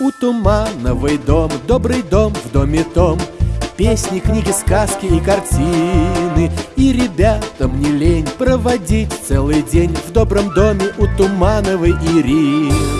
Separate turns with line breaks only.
У Тумановой дом, добрый дом в доме том. Песни, книги, сказки и картины. И ребятам не лень проводить целый день В добром доме у Тумановой Ирины.